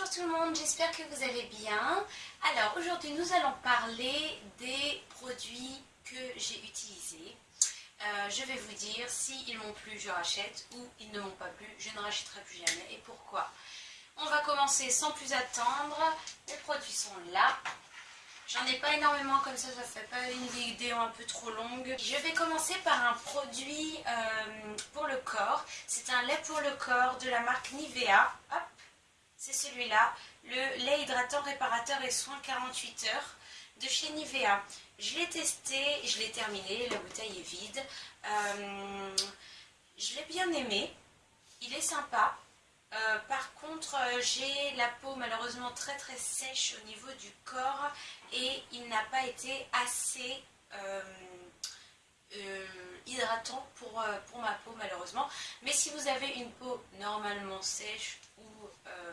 Bonjour tout le monde, j'espère que vous allez bien. Alors aujourd'hui nous allons parler des produits que j'ai utilisés. Euh, je vais vous dire s'ils m'ont plu, je rachète ou ils ne m'ont pas plu, je ne rachèterai plus jamais et pourquoi. On va commencer sans plus attendre. Les produits sont là. J'en ai pas énormément comme ça, ça fait pas une vidéo un peu trop longue. Je vais commencer par un produit euh, pour le corps. C'est un lait pour le corps de la marque Nivea. Hop, c'est celui-là. Le lait hydratant, réparateur et soin 48 heures de chez Nivea. Je l'ai testé, je l'ai terminé, la bouteille est vide. Euh, je l'ai bien aimé, il est sympa. Euh, par contre, euh, j'ai la peau malheureusement très très sèche au niveau du corps et il n'a pas été assez hydratant pour, pour ma peau malheureusement. Mais si vous avez une peau normalement sèche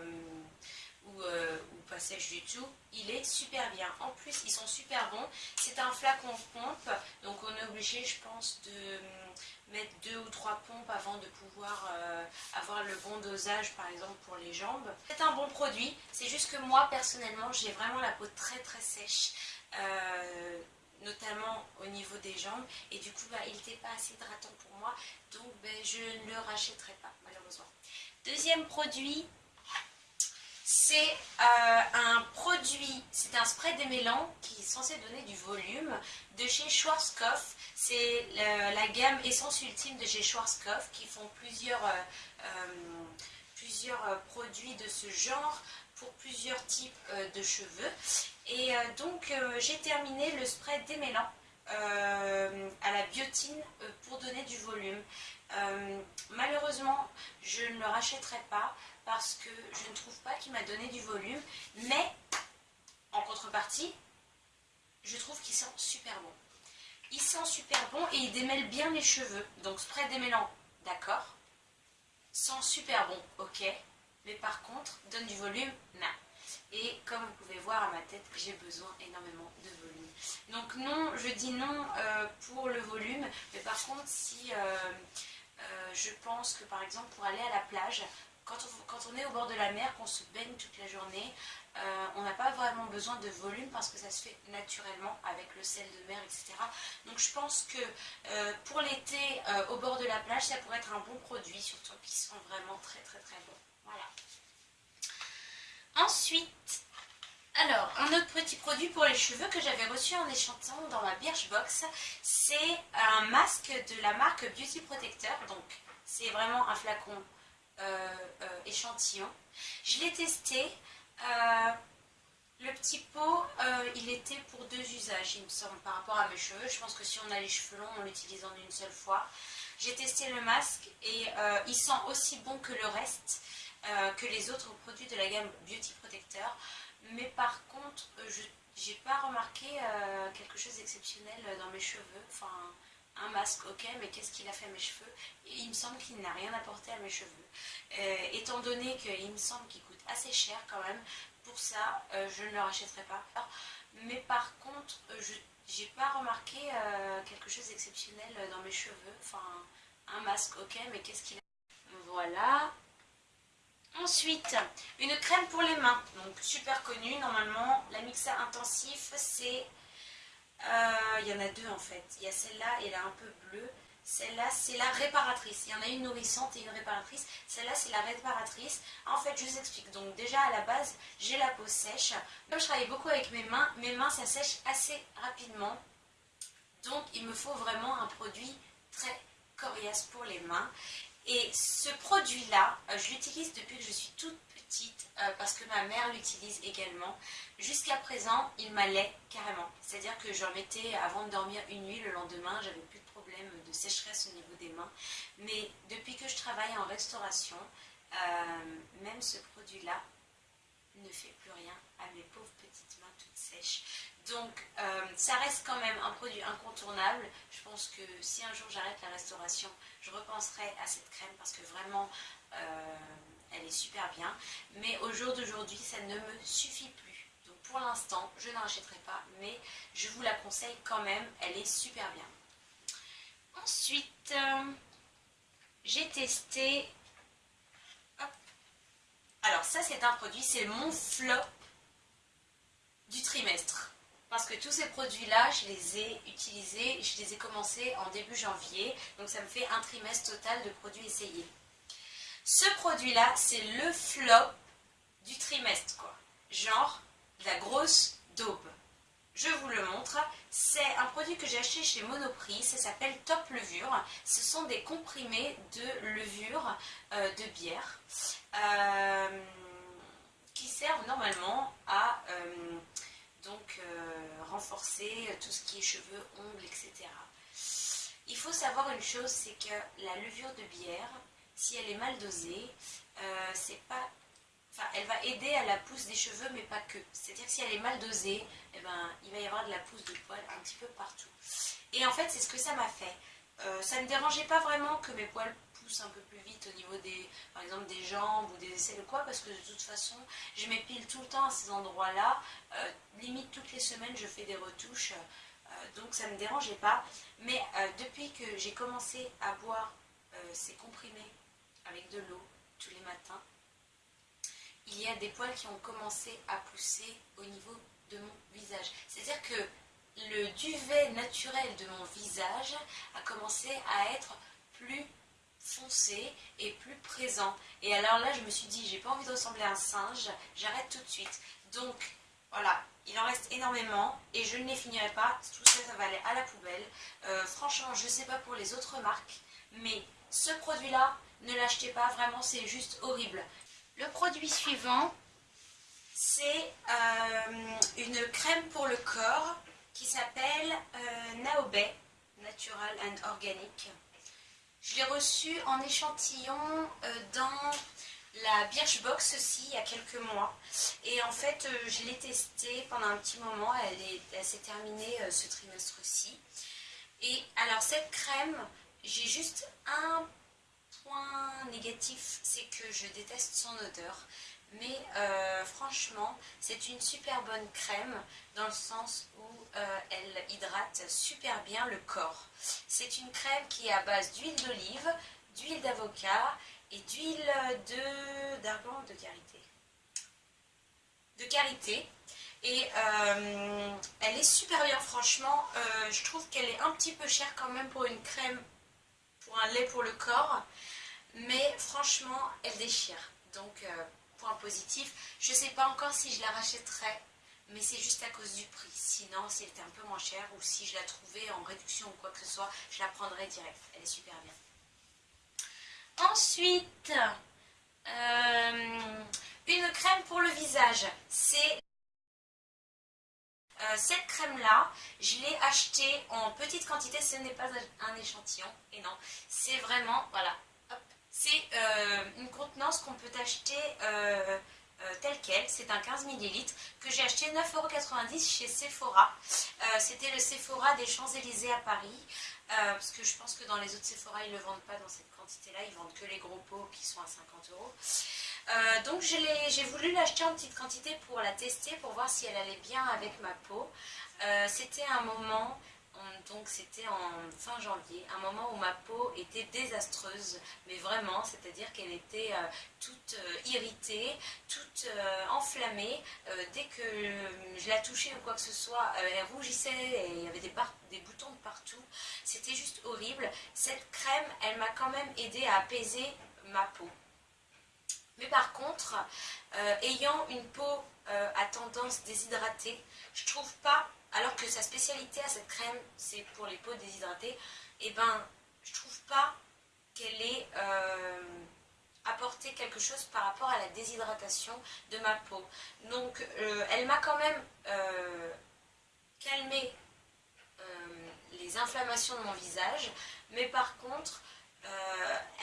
ou euh, ou, pas sèche du tout, il est super bien. En plus, ils sont super bons. C'est un flacon pompe, donc on est obligé, je pense, de euh, mettre deux ou trois pompes avant de pouvoir euh, avoir le bon dosage, par exemple, pour les jambes. C'est un bon produit, c'est juste que moi, personnellement, j'ai vraiment la peau très très sèche. notamment au niveau des jambes et du coup bah, il n'était pas assez hydratant pour moi donc ben, je ne le rachèterai pas malheureusement deuxième produit c'est euh, un produit, c'est un spray démêlant qui est censé donner du volume de chez Schwarzkopf. C'est la gamme Essence Ultime de chez Schwarzkopf qui font plusieurs, euh, euh, plusieurs produits de ce genre pour plusieurs types de cheveux. Et donc j'ai terminé le spray démêlant à la biotine pour donner du volume. malheureusement, je ne le rachèterai pas parce que je ne trouve pas qu'il m'a donné du volume, mais en contrepartie, je trouve qu'il sent super bon. Il sent super bon et il démêle bien les cheveux. Donc spray démêlant, d'accord. Sent super bon, ok. Mais par contre, donne du volume, non. Et comme vous pouvez voir à ma tête, j'ai besoin énormément de volume. Donc non, je dis non euh, pour le volume. Mais par contre, si euh, euh, je pense que par exemple pour aller à la plage, quand on, est au bord de la mer, qu'on se baigne toute la journée, on n'a pas vraiment besoin de volume parce que ça se fait naturellement avec le sel de mer, etc. Donc je pense que pour l'été, au bord de la plage, ça pourrait être un bon produit, surtout qu'ils sont vraiment très très très bons. Voilà. Ensuite, alors, un autre petit produit pour les cheveux que j'avais reçu en échantillon dans ma Birchbox, c'est un masque de la marque Beauty Protector. Donc, c'est vraiment un flacon euh, euh, échantillon. Je l'ai testé. Euh, le petit pot, il était pour deux usages, il me semble, par rapport à mes cheveux. Je pense que si on a les cheveux longs, on l'utilise en une seule fois. J'ai testé le masque et il sent aussi bon que le reste, que les autres produits de la gamme Beauty Protector. Mais par contre, je n'ai pas remarqué quelque chose d'exceptionnel dans mes cheveux. Enfin, un masque, ok, mais qu'est-ce qu'il a fait à mes cheveux? Il me semble qu'il n'a rien apporté à mes cheveux. Euh, étant donné qu'il me semble qu'il coûte assez cher quand même, pour ça, euh, je ne le rachèterai pas. Mais par contre, euh, je n'ai pas remarqué quelque chose d'exceptionnel dans mes cheveux. Enfin, un masque, ok, mais qu'est-ce qu'il a Voilà. Ensuite, une crème pour les mains, donc super connue normalement. La Mixa Intensif, c'est euh, il y en a deux en fait. Il y a celle-là et là un peu bleue. Celle-là, c'est la réparatrice. Il y en a une nourrissante et une réparatrice. Celle-là, c'est la réparatrice. En fait, je vous explique. Donc déjà, à la base, j'ai la peau sèche. Comme je travaille beaucoup avec mes mains, mes mains, ça sèche assez rapidement. Donc, il me faut vraiment un produit très coriace pour les mains. Et ce produit-là, euh, je l'utilise depuis que je suis toute petite euh, parce que ma mère l'utilise également. Jusqu'à présent, il m'allait carrément. C'est-à-dire que j'en mettais avant de dormir une nuit, le lendemain, j'avais plus de problème de sécheresse au niveau des mains. Mais depuis que je travaille en restauration, euh, même ce produit-là ne fait plus rien à mes pauvres petites mains toutes sèches. Donc, ça reste quand même un produit incontournable. Je pense que si un jour j'arrête la restauration, je repenserai à cette crème parce que vraiment, euh, elle est super bien. Mais au jour d'aujourd'hui, ça ne me suffit plus. Donc pour l'instant, je n'en achèterai pas, mais je vous la conseille quand même. Elle est super bien. Ensuite, euh, j'ai testé... Alors ça c'est un produit, c'est mon flop du trimestre. Parce que tous ces produits-là, je les ai utilisés, je les ai commencés en début janvier. Donc ça me fait un trimestre total de produits essayés. Ce produit-là, c'est le flop du trimestre, quoi. Genre, la grosse daube. Je vous le montre. C'est un produit que j'ai acheté chez Monoprix. Ça s'appelle Top Levure. Ce sont des comprimés de levure euh, de bière euh, qui servent normalement à euh, donc, renforcer tout ce qui est cheveux, ongles, etc. Il faut savoir une chose, c'est que la levure de bière, si elle est mal dosée, c'est pas elle va aider à la pousse des cheveux, mais pas que. C'est-à-dire que si elle est mal dosée, eh ben, il va y avoir de la pousse de poils un petit peu partout. Et en fait, c'est ce que ça m'a fait. Euh, ça ne dérangeait pas vraiment que mes poils un peu plus vite au niveau des, par exemple, des jambes ou des aisselles ou quoi, parce que de toute façon, je m'épile tout le temps à ces endroits-là. Euh, limite, toutes les semaines, je fais des retouches. Euh, donc, ça ne me dérangeait pas. Mais depuis que j'ai commencé à boire ces comprimés avec de l'eau tous les matins, il y a des poils qui ont commencé à pousser au niveau de mon visage. C'est-à-dire que le duvet naturel de mon visage a commencé à être plus foncé et plus présent. Et alors là, je me suis dit, j'ai pas envie de ressembler à un singe, j'arrête tout de suite. Donc, voilà, il en reste énormément et je ne les finirai pas. Tout ça, ça va aller à la poubelle. Euh, franchement, je sais pas pour les autres marques, mais ce produit-là, ne l'achetez pas, vraiment, c'est juste horrible. Le produit suivant, c'est euh, une crème pour le corps qui s'appelle euh, Naobe Natural and Organic. Je l'ai reçu en échantillon euh, dans la Birchbox aussi il y a quelques mois. Et en fait, je l'ai testée pendant un petit moment. Elle, s'est terminée ce trimestre-ci. Et alors cette crème, j'ai juste un négatif, c'est que je déteste son odeur. Mais euh, franchement, c'est une super bonne crème dans le sens où euh, elle hydrate super bien le corps. C'est une crème qui est à base d'huile d'olive, d'huile d'avocat et d'huile de de karité. De karité. Et euh, elle est super bien, franchement. je trouve qu'elle est un petit peu chère quand même pour une crème, pour un lait pour le corps mais franchement, elle déchire. Donc, point positif. Je sais pas encore si je la rachèterais, mais c'est juste à cause du prix. Sinon, si elle était un peu moins chère ou si je la trouvais en réduction ou quoi que ce soit, je la prendrais direct. Elle est super bien. Ensuite, euh, une crème pour le visage. C'est euh, cette crème-là, je l'ai achetée en petite quantité. Ce n'est pas un échantillon. Et non, c'est vraiment, voilà, c'est euh, une contenance qu'on peut acheter euh, euh, telle qu'elle. C'est un 15 ml que j'ai acheté 9,90€ chez Sephora. C'était le Sephora des Champs-Élysées à Paris. parce que je pense que dans les autres Sephora, ils ne le vendent pas dans cette quantité-là. Ils vendent que les gros pots qui sont à 50 euros. donc j'ai voulu l'acheter en petite quantité pour la tester, pour voir si elle allait bien avec ma peau. C'était un moment donc c'était en fin janvier, un moment où ma peau était désastreuse, mais vraiment, c'est-à-dire qu'elle était euh, toute euh, irritée, toute euh, enflammée. dès que je la touchais ou quoi que ce soit, elle rougissait et il y avait des, boutons de partout. C'était juste horrible. Cette crème, elle m'a quand même aidé à apaiser ma peau. Mais par contre, ayant une peau à tendance déshydratée, je trouve pas alors que sa spécialité à cette crème, c'est pour les peaux déshydratées, et eh ben, je trouve pas qu'elle ait euh, apporté quelque chose par rapport à la déshydratation de ma peau. Donc, euh, elle m'a quand même euh, calmé les inflammations de mon visage, mais par contre,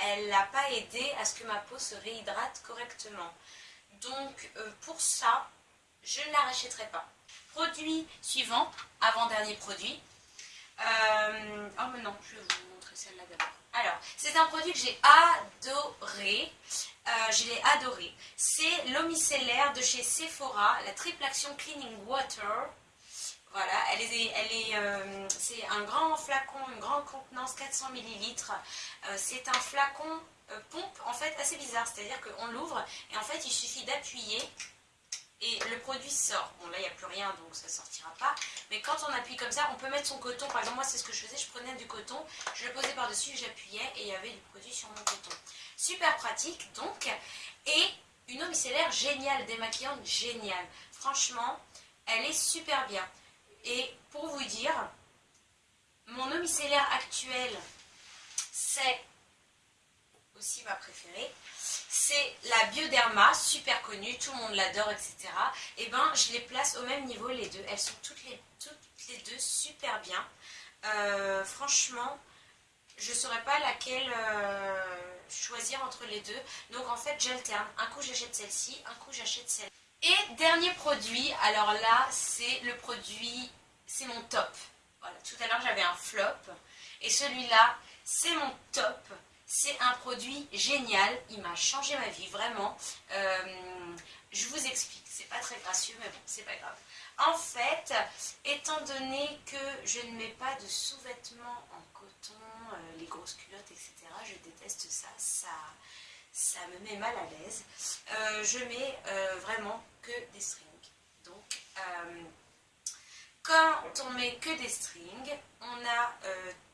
elle n'a pas aidé à ce que ma peau se réhydrate correctement. Donc, pour ça, je ne la rachèterai pas. Produit suivant, avant-dernier produit. Euh, oh mais non, je vais vous montrer celle-là d'abord. Alors, c'est un produit que j'ai adoré. Euh, je l'ai adoré. C'est l'eau micellaire de chez Sephora, la triple action cleaning water. Voilà, elle est, elle est, euh, c'est un grand flacon, une grande contenance, 400 ml. c'est un flacon pompe en fait assez bizarre, c'est-à-dire qu'on l'ouvre et en fait il suffit d'appuyer et le produit sort. Bon là il n'y a plus rien donc ça ne sortira pas. Mais quand on appuie comme ça, on peut mettre son coton. Par exemple moi c'est ce que je faisais, je prenais du coton, je le posais par-dessus, j'appuyais et il y avait du produit sur mon coton. Super pratique donc. Et une eau micellaire géniale, démaquillante géniale. Franchement, elle est super bien. Et pour vous dire, mon eau micellaire actuelle, c'est aussi ma préférée. C'est la Bioderma, super connue, tout le monde l'adore, etc. Et eh ben, je les place au même niveau les deux. Elles sont toutes les, deux super bien. Euh, franchement, je ne saurais pas laquelle euh, choisir entre les deux. Donc en fait, j'alterne. Un coup, j'achète celle-ci, un coup, j'achète celle Et dernier produit, alors là, c'est le produit, c'est mon top. Voilà, tout à l'heure, j'avais un flop. Et celui-là, c'est mon top. C'est un produit génial, il m'a changé ma vie, vraiment. Euh, je vous explique, c'est pas très gracieux, mais bon, c'est pas grave. En fait, étant donné que je ne mets pas de sous-vêtements en coton, euh, les grosses culottes, etc., je déteste ça, ça, me met mal à l'aise. Euh, je mets vraiment que des strings. Donc, quand on met que des strings, on a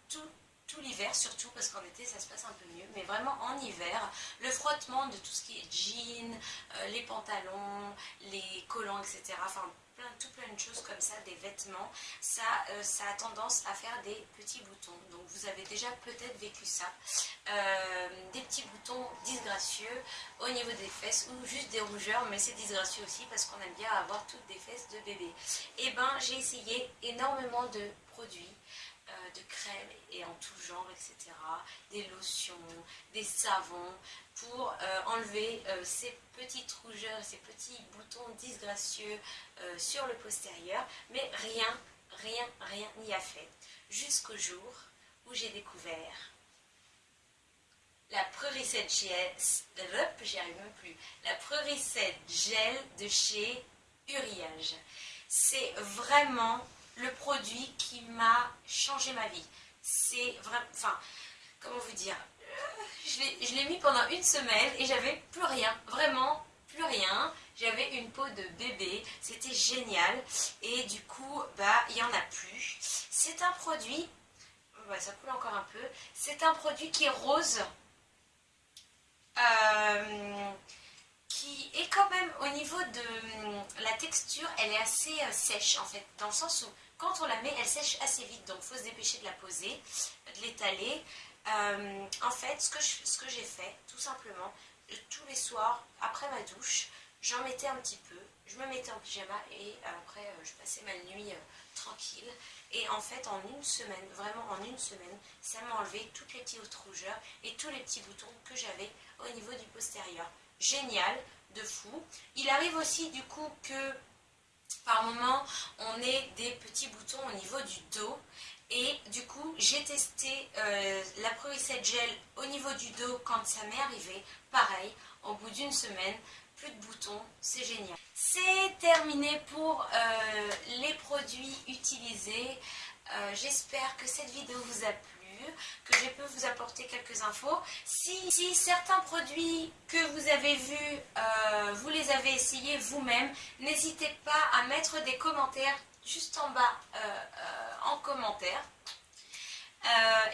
tout tout l'hiver surtout parce qu'en été ça se passe un peu mieux mais vraiment en hiver le frottement de tout ce qui est jeans, euh, les pantalons, les collants etc enfin plein, tout plein de choses comme ça, des vêtements ça, euh, ça a tendance à faire des petits boutons. Donc vous avez déjà peut-être vécu ça. Euh, des petits boutons disgracieux au niveau des fesses ou juste des rougeurs mais c'est disgracieux aussi parce qu'on aime bien avoir toutes des fesses de bébé. Et eh ben j'ai essayé énormément de produits euh, de crèmes et en tout genre, etc. Des lotions, des savons pour euh, enlever euh, ces petites rougeurs, ces petits boutons disgracieux sur le postérieur. Mais rien, rien, rien n'y a fait. Jusqu'au jour où j'ai découvert la Prereset Gel, Gel de chez Uriage. C'est vraiment le produit qui m'a changé ma vie. C'est vraiment, enfin, comment vous dire, je l'ai mis pendant une semaine et j'avais plus rien, vraiment plus rien. J'avais une peau de bébé, c'était génial et du coup, bah, il n'y en a plus. C'est un produit, ça coule encore un peu, c'est un produit qui est rose. Euh, qui est quand même au niveau de la texture, elle est assez euh, sèche en fait, dans le sens où quand on la met, elle sèche assez vite, donc il faut se dépêcher de la poser, de l'étaler. Euh, en fait, ce que j'ai fait, tout simplement, euh, tous les soirs, après ma douche, j'en mettais un petit peu, je me mettais en pyjama et après euh, je passais ma nuit tranquille. Et en fait, en une semaine, vraiment en une semaine, ça m'a enlevé toutes les petites rougeurs et tous les petits boutons que j'avais au niveau du postérieur. Génial, de fou. Il arrive aussi du coup que par moment, on ait des petits boutons au niveau du dos. Et du coup, j'ai testé euh, la Pro Gel au niveau du dos quand ça m'est arrivé. Pareil, au bout d'une semaine, plus de boutons, c'est génial. C'est terminé pour euh, les produits utilisés. Euh, j'espère que cette vidéo vous a plu que je peux vous apporter quelques infos. Si, certains produits que vous avez vus, euh, vous les avez essayés vous-même, n'hésitez pas à mettre des commentaires juste en bas euh, euh, en commentaire.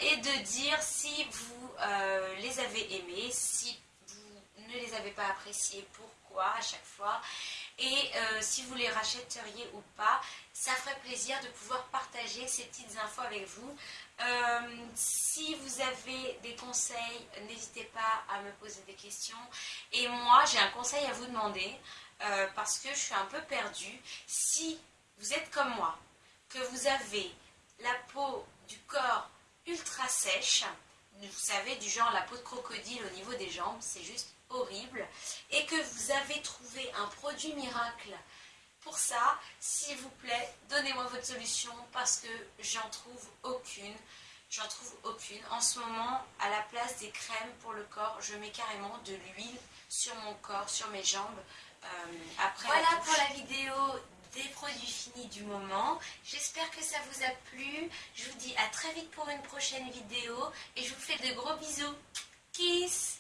et de dire si vous les avez aimés, si vous ne les avez pas appréciés, pourquoi à chaque fois et si vous les rachèteriez ou pas. Ça ferait plaisir de pouvoir partager ces petites infos avec vous. Euh, si vous avez des conseils, n'hésitez pas à me poser des questions. Et moi, j'ai un conseil à vous demander euh, parce que je suis un peu perdue. Si vous êtes comme moi, que vous avez la peau du corps ultra sèche, vous savez, du genre la peau de crocodile au niveau des jambes, c'est juste horrible, et que vous avez trouvé un produit miracle pour ça, s'il vous plaît, donnez-moi votre solution parce que j'en trouve aucune. J'en trouve aucune. En ce moment, à la place des crèmes pour le corps, je mets carrément de l'huile sur mon corps, sur mes jambes. Euh, après voilà pour la vidéo des produits finis du moment. J'espère que ça vous a plu. Je vous dis à très vite pour une prochaine vidéo et je vous fais de gros bisous. Kiss